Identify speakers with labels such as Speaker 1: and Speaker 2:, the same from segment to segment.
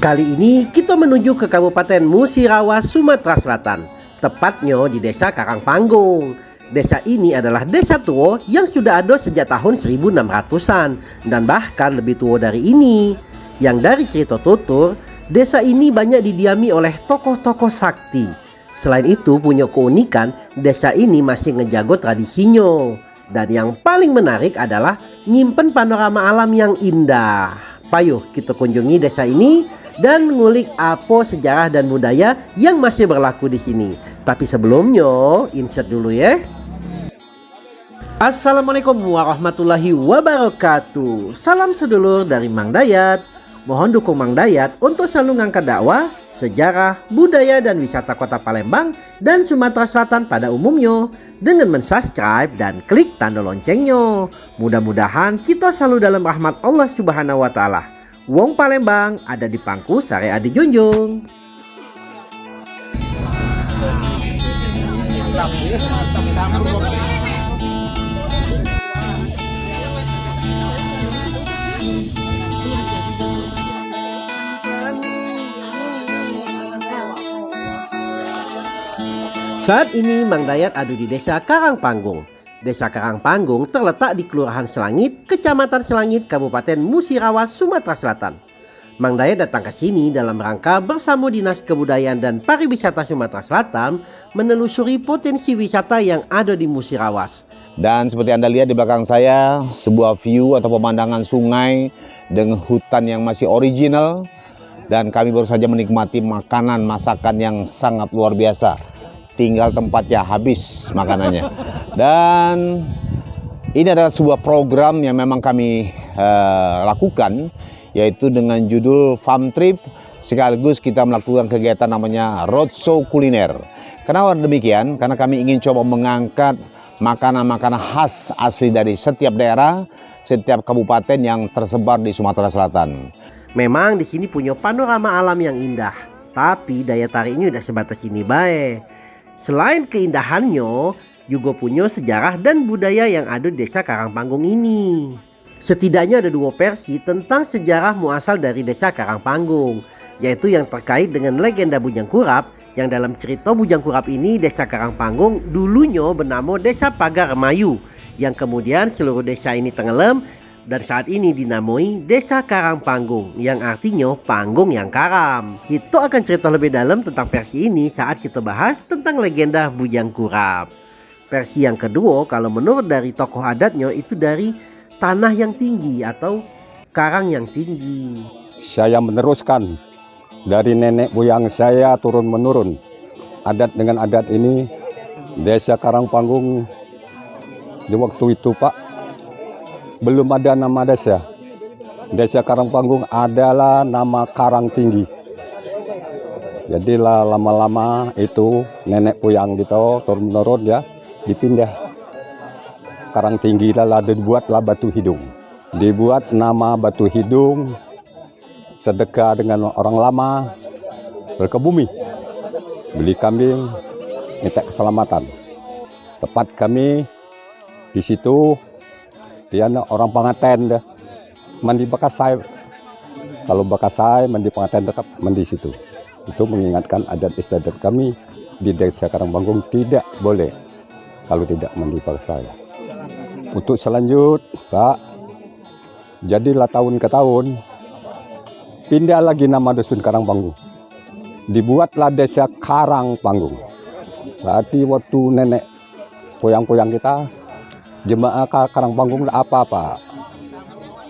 Speaker 1: Kali ini kita menuju ke Kabupaten Musirawas, Sumatera Selatan, tepatnya di Desa Karangpanggung. Desa ini adalah desa tua yang sudah ada sejak tahun 1600-an dan bahkan lebih tua dari ini. Yang dari cerita tutur, desa ini banyak didiami oleh tokoh-tokoh sakti. Selain itu punya keunikan, desa ini masih ngejago tradisinya. Dan yang paling menarik adalah nyimpen panorama alam yang indah. Payuh kita kunjungi desa ini dan ngulik apa sejarah dan budaya yang masih berlaku di sini. Tapi sebelumnya, insert dulu ya. Assalamualaikum warahmatullahi wabarakatuh. Salam sedulur dari Mang Dayat. Mohon dukung Mang Dayat untuk selalu ngangkat dakwah, sejarah, budaya dan wisata kota Palembang dan Sumatera Selatan pada umumnya dengan mensubscribe dan klik tanda loncengnya. Mudah-mudahan kita selalu dalam rahmat Allah Subhanahu wa taala. Wong Palembang ada di pangku Sare Adi Junjung. Saat ini Mang Dayat ada di desa Karangpanggung. Desa Karangpanggung terletak di Kelurahan Selangit, Kecamatan Selangit, Kabupaten Musirawas, Sumatera Selatan. Mang Dayat datang ke sini dalam rangka bersama Dinas Kebudayaan dan Pariwisata Sumatera Selatan menelusuri potensi wisata yang ada di Musirawas.
Speaker 2: Dan seperti Anda lihat di belakang saya, sebuah view atau pemandangan sungai dengan hutan yang masih original. Dan kami baru saja menikmati makanan masakan yang sangat luar biasa tinggal tempatnya habis makanannya. Dan ini adalah sebuah program yang memang kami uh, lakukan yaitu dengan judul Farm Trip sekaligus kita melakukan kegiatan namanya Roadshow Kuliner. Kenapa demikian? Karena kami ingin coba mengangkat makanan-makanan khas asli dari setiap daerah, setiap kabupaten yang tersebar di Sumatera Selatan.
Speaker 1: Memang di sini punya panorama alam yang indah, tapi daya tariknya udah sebatas ini baik. Selain keindahannya, juga punya sejarah dan budaya yang ada di desa Karangpanggung ini. Setidaknya ada dua versi tentang sejarah muasal dari desa Karangpanggung, yaitu yang terkait dengan legenda Bujang Kurap, yang dalam cerita Bujang Kurap ini desa Karangpanggung dulunya bernama Desa Pagar Remayu, yang kemudian seluruh desa ini tenggelam dan saat ini dinamai Desa Karang Panggung yang artinya panggung yang karam. Kita akan cerita lebih dalam tentang versi ini saat kita bahas tentang legenda Bujang Kurap. Versi yang kedua kalau menurut dari tokoh adatnya itu dari tanah yang tinggi atau karang yang tinggi.
Speaker 3: Saya meneruskan dari nenek buyang saya turun menurun. Adat dengan adat ini Desa Karang Panggung di waktu itu Pak belum ada nama desa. Desa Karangpanggung adalah nama Karang Tinggi. Jadi lama-lama itu nenek puyang gitu turun menurun ya dipindah Karang Tinggi lah dibuatlah Batu Hidung. Dibuat nama Batu Hidung sedekah dengan orang lama berkebumi beli kambing minta keselamatan tepat kami di situ dia orang pengaten dah mandi bekasai kalau bekasai mandi pengaten tetap mandi situ. Itu mengingatkan adat istiadat kami di desa Karangbanggung tidak boleh kalau tidak mandi bekasai untuk selanjut Pak jadilah tahun ke tahun pindah lagi nama dusun Karangbanggung dibuatlah desa Karangpanggung berarti waktu nenek poyang-poyang kita jemaah karang panggung apa-apa.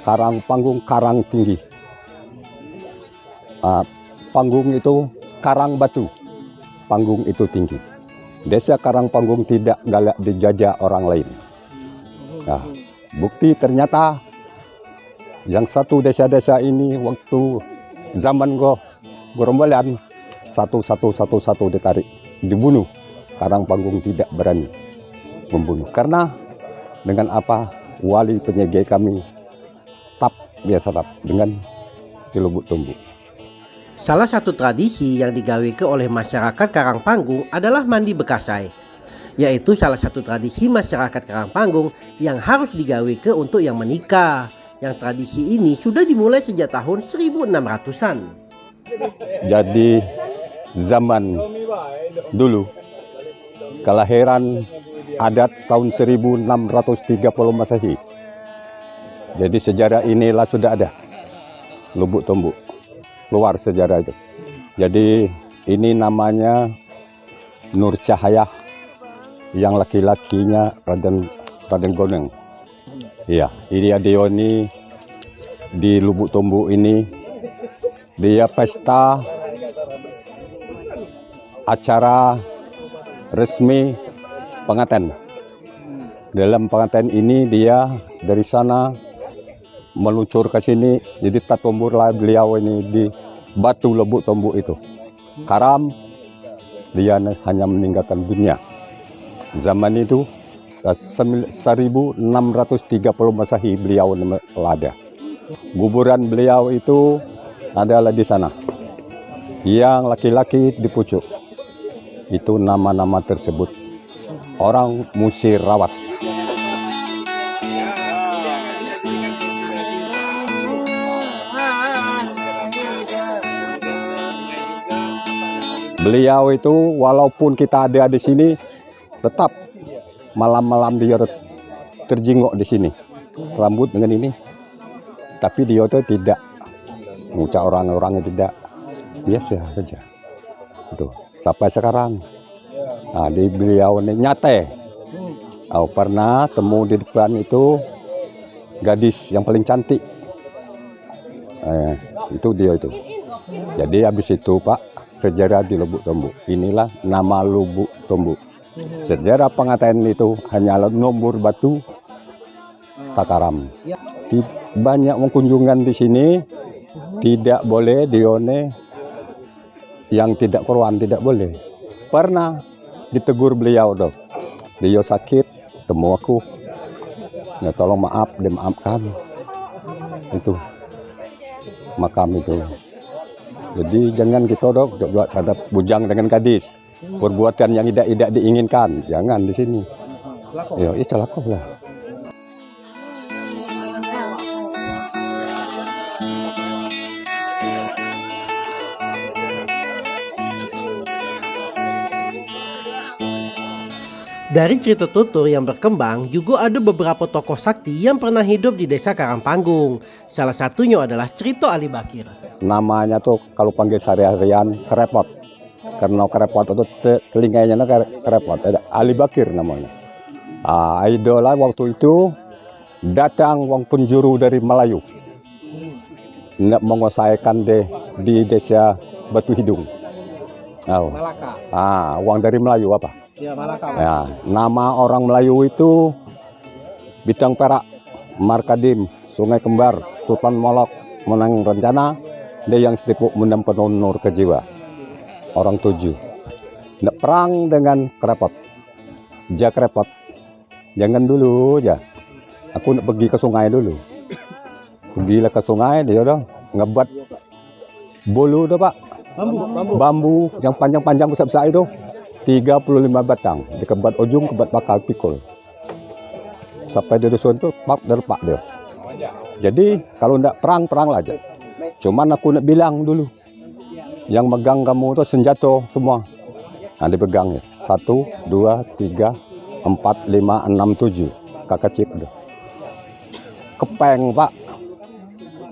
Speaker 3: Karang panggung karang tinggi uh, panggung itu karang batu. Panggung itu tinggi. Desa karang panggung tidak galak dijajah orang lain. Nah, bukti ternyata yang satu desa-desa ini waktu zaman go gerombolan satu satu satu satu ditarik dibunuh. Karang panggung tidak berani membunuh. Karena dengan apa wali penyegai kami tap biasa tap dengan dilubuk tumbuh.
Speaker 1: Salah satu tradisi yang digawe ke oleh masyarakat Karangpanggung adalah mandi bekasai, yaitu salah satu tradisi masyarakat Karangpanggung yang harus digawe ke untuk yang menikah. Yang tradisi ini sudah dimulai sejak tahun 1600-an.
Speaker 3: Jadi zaman dulu kelahiran adat tahun 1630 Masehi. Jadi sejarah inilah sudah ada. Lubuk Tombuk. Keluar sejarah itu. Jadi ini namanya Nur Cahaya yang laki-lakinya Raden Raden Goneng. Iya, ini Adeoni di Lubuk Tombuk ini dia pesta acara resmi pengantin. Dalam pengantin ini dia dari sana meluncur ke sini, jadi tatombur lah beliau ini di batu Lubuk Tombuk itu. Karam dia hanya meninggalkan dunia. Zaman itu 1630 Masehi beliau ada. Kuburan beliau itu adalah di sana. Yang laki-laki di pucuk. Itu nama-nama tersebut. Orang Musir Rawas. Beliau itu walaupun kita ada di sini tetap malam-malam dia terjingok di sini. Rambut dengan ini. Tapi dia itu tidak ngucap orang-orang tidak biasa saja. Itu sampai sekarang. Nah, di beliau ini nyate. Aku pernah temu di depan itu gadis yang paling cantik. Eh, itu dia itu. Jadi habis itu Pak sejarah di Lubuk Tombuk. Inilah nama Lubuk Tombuk. Sejarah pengatain itu hanyalah nomor batu Takaram. Banyak kunjungan di sini tidak boleh dione yang tidak korban tidak boleh. Pernah ditegur beliau dok. Beliau sakit, temu aku. Ya tolong maaf, dimaafkan. Itu makam itu. Jadi jangan kita dok buat sadap bujang dengan gadis. Perbuatan yang tidak tidak diinginkan, jangan di sini. Ya, itu lah.
Speaker 1: Dari cerita tutur yang berkembang, juga ada beberapa tokoh sakti yang pernah hidup di desa Karangpanggung. Salah satunya adalah Cerito Ali Bakir.
Speaker 3: Namanya tuh kalau panggil sehari-harian kerepot. Karena kerepot itu te- telinganya kere- kerepot. Ada Ali Bakir namanya. Ah, idola waktu itu datang wong penjuru dari Melayu. Nak menguasaikan de, di desa Batu Hidung. Oh.
Speaker 1: Malaka.
Speaker 3: Ah, uang dari Melayu apa?
Speaker 1: Ya, Malaka.
Speaker 3: Ya, nama orang Melayu itu Bintang Perak, Markadim, Sungai Kembar, Sultan Molok, Menang Rencana, dia yang setipuk mendam penonor ke jiwa. Orang tujuh. Nak perang dengan kerepot. Ja kerepot. Jangan dulu ya. Aku nak pergi ke sungai dulu. Pergilah ke sungai dia dah ngebat bolu dah pak.
Speaker 1: Bambu, bambu.
Speaker 3: Bambu yang panjang-panjang besar-besar itu 35 batang dikebat ujung kebat bakal pikul. Sampai di dusun itu pak derpak dia. Jadi kalau ndak perang perang aja cuman aku nak bilang dulu yang megang kamu itu senjata semua. Nah dipegang ya satu dua tiga empat lima enam tujuh. Kakak cip dia. Kepeng pak.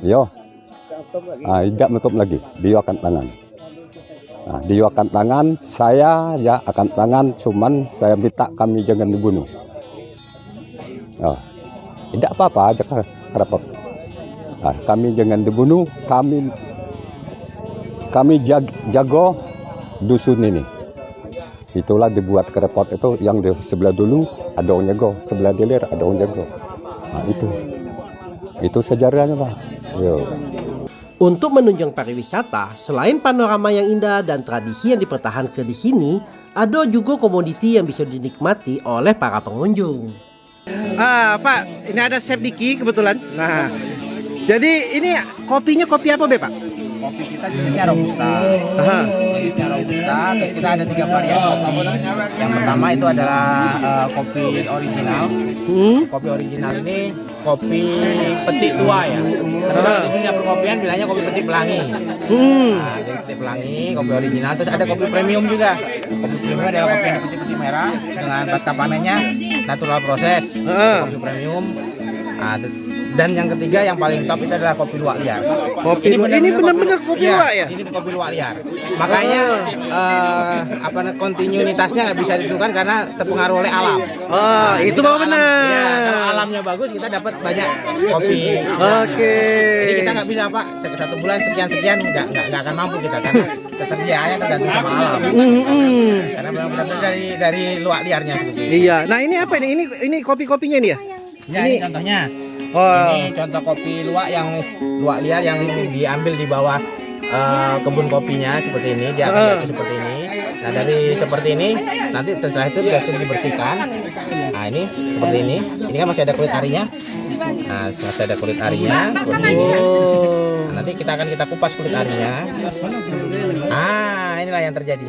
Speaker 3: Yo. Ah tidak menutup lagi. Akan tangan Nah, dia akan tangan, saya ya akan tangan, cuman saya minta kami jangan dibunuh. Oh, tidak apa-apa aja kerapot. Nah, kami jangan dibunuh, kami kami jag, jago dusun ini. Itulah dibuat kerepot itu yang di sebelah dulu ada orang jago, sebelah dilir ada orang jago. Nah, itu. Itu sejarahnya, Pak. Yo.
Speaker 1: Untuk menunjang pariwisata, selain panorama yang indah dan tradisi yang dipertahankan di sini, ada juga komoditi yang bisa dinikmati oleh para pengunjung. Ah, Pak, ini ada Chef Diki kebetulan. Nah, jadi ini kopinya kopi apa, Be, Pak?
Speaker 4: kopi kita jenisnya robusta.
Speaker 1: Aha.
Speaker 4: Jenisnya robusta. Terus kita ada tiga varian kopi. Yang pertama itu adalah eh, kopi original.
Speaker 1: Hmm.
Speaker 4: Kopi original ini kopi petik tua ya. Karena di dunia perkopian bilangnya kopi petik pelangi.
Speaker 1: Hmm.
Speaker 4: Nah, jadi petik pelangi, kopi original. Terus ada kopi premium juga. Kopi premium adalah kopi yang putih-putih merah dengan pasca panennya natural proses. Kopi premium. Nah, dan yang ketiga yang paling top itu adalah kopi luwak liar.
Speaker 1: Kopi luwak- ini benar-benar kopi
Speaker 4: Iya,
Speaker 1: luwak ya?
Speaker 4: Ini kopi luwak liar. Makanya eh, apa kontinuitasnya nggak bisa ditentukan karena terpengaruh oleh alam.
Speaker 1: Oh, itu
Speaker 4: Kalau
Speaker 1: baru
Speaker 4: alam-
Speaker 1: benar.
Speaker 4: Iya, kalau alamnya bagus kita dapat banyak kopi.
Speaker 1: Oke.
Speaker 4: Jadi kita nggak bisa pak satu bulan sekian sekian nggak nggak nggak akan mampu kita karena ketersediaannya tergantung sama alam.
Speaker 1: Hmm, hmm.
Speaker 4: Karena memang benar-benar dari dari luak liarnya itu.
Speaker 1: Iya. Nah, ini apa ini? Ini ini kopi-kopinya ini ya?
Speaker 4: Ya, ini contohnya.
Speaker 1: Oh.
Speaker 4: Ini contoh kopi luwak yang luwak liar yang diambil di bawah eh, kebun kopinya seperti ini. Dia akan
Speaker 1: Ah.
Speaker 4: jatuh seperti ini. Nah dari seperti ini nanti setelah itu biasa dibersihkan. Nah ini seperti ini. Ini kan masih ada kulit arinya. Nah masih ada kulit arinya. Nah, nanti kita akan kita kupas kulit arinya. Ah inilah yang terjadi.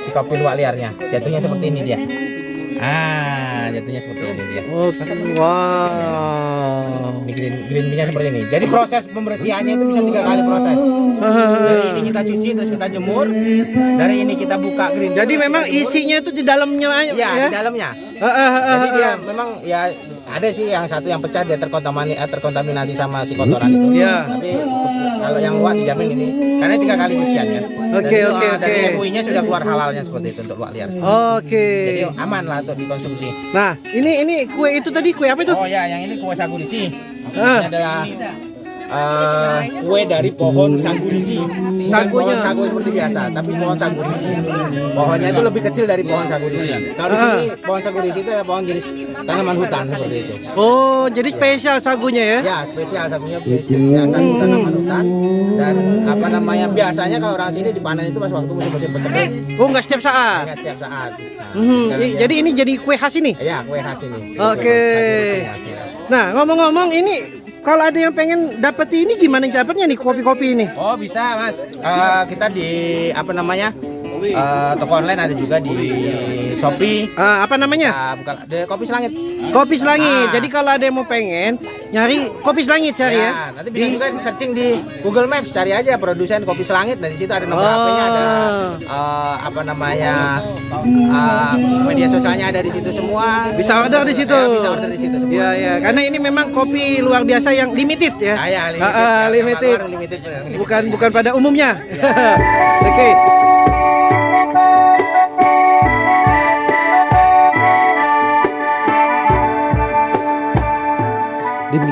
Speaker 4: Si kopi luwak liarnya jatuhnya seperti ini dia. Ah jatuhnya seperti ini dia.
Speaker 1: Oke. Wow.
Speaker 4: Ini green green bean-nya seperti ini. Jadi proses pembersihannya itu bisa tiga kali proses. Dari ini kita cuci terus kita jemur. Dari ini kita buka green.
Speaker 1: Jadi memang isinya itu di dalamnya
Speaker 4: Iya
Speaker 1: ya?
Speaker 4: di dalamnya. Jadi dia memang ya ada sih yang satu yang pecah dia terkontaminasi, eh, terkontaminasi sama si kotoran itu.
Speaker 1: Iya.
Speaker 4: Tapi kalau yang luar dijamin ini karena tiga kali cucian ya.
Speaker 1: Oke, oke,
Speaker 4: ah, Dari
Speaker 1: oke.
Speaker 4: MUI-nya sudah keluar halalnya seperti itu untuk luak liar.
Speaker 1: Oke.
Speaker 4: Jadi aman lah untuk dikonsumsi.
Speaker 1: Nah, ini ini kue itu tadi kue apa itu?
Speaker 4: Oh ya, yang ini kue sagurisi.
Speaker 1: Ah.
Speaker 4: Ini adalah eh, kue dari pohon sagurisi.
Speaker 1: Sagunya.
Speaker 4: sagu seperti biasa, tapi pohon sagurisi. Pohonnya itu lebih kecil dari pohon sagurisi. Kalau di
Speaker 1: Ah.
Speaker 4: sini pohon sagurisi itu adalah pohon jenis tanaman hutan seperti itu.
Speaker 1: Oh, jadi spesial sagunya ya?
Speaker 4: Ya, spesial sagunya spesial sagu tanaman hutan dan apa namanya biasanya kalau orang sini dipanen itu pas waktu musim-musim pecekik,
Speaker 1: Oh, nggak setiap saat.
Speaker 4: nggak setiap saat. Nah, dia-
Speaker 1: Jadi ini jadi kue khas ini.
Speaker 4: ya kue khas ini.
Speaker 1: Oke.
Speaker 4: Ya.
Speaker 1: Nah, ngomong-ngomong ini kalau ada yang pengen dapet ini gimana dapetnya nih kopi-kopi ini?
Speaker 4: Oh bisa mas, Eh, kita di apa namanya eh, toko online ada juga di Shopee.
Speaker 1: Ah, apa namanya?
Speaker 4: Ah, bukan di kopi selangit.
Speaker 1: Kopi Selangit.
Speaker 4: Ah.
Speaker 1: Jadi kalau ada yang mau pengen nyari kopi Selangit cari ya.
Speaker 4: nanti bisa juga searching di Google Maps cari aja produsen kopi selangit dan di situ ada nomor
Speaker 1: Oh.
Speaker 4: HP-nya ada eh, apa namanya eh, media sosialnya ada di situ semua.
Speaker 1: Bisa order di situ.
Speaker 4: Ya, bisa order di situ semua.
Speaker 1: Iya, iya. Karena ini memang kopi luar biasa yang limited ya.
Speaker 4: Ah, ya, limited.
Speaker 1: Ah,
Speaker 4: Yang
Speaker 1: limited.
Speaker 4: limited. limited.
Speaker 1: Bukan bukan pada umumnya. Oke.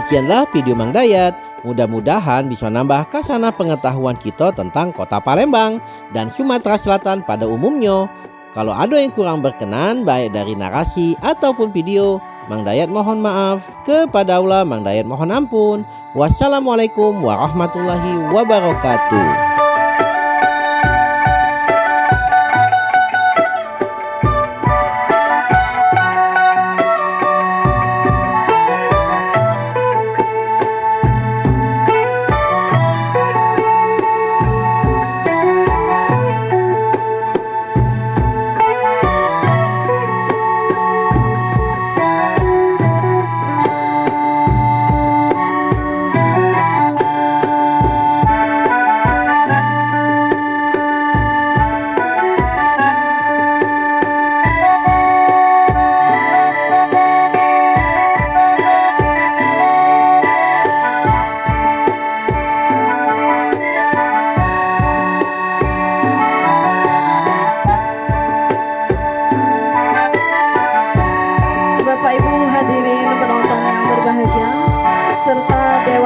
Speaker 1: Demikianlah video Mang Dayat. Mudah-mudahan bisa nambah kasana pengetahuan kita tentang kota Palembang dan Sumatera Selatan pada umumnya. Kalau ada yang kurang berkenan baik dari narasi ataupun video, Mang Dayat mohon maaf. Kepada Allah Mang Dayat mohon ampun. Wassalamualaikum warahmatullahi wabarakatuh.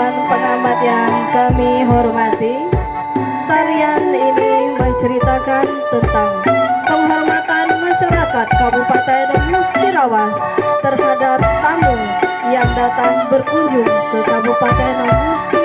Speaker 5: Dewan Pengamat yang kami hormati Tarian ini menceritakan tentang penghormatan masyarakat Kabupaten Musirawas terhadap tamu yang datang berkunjung ke Kabupaten Musirawas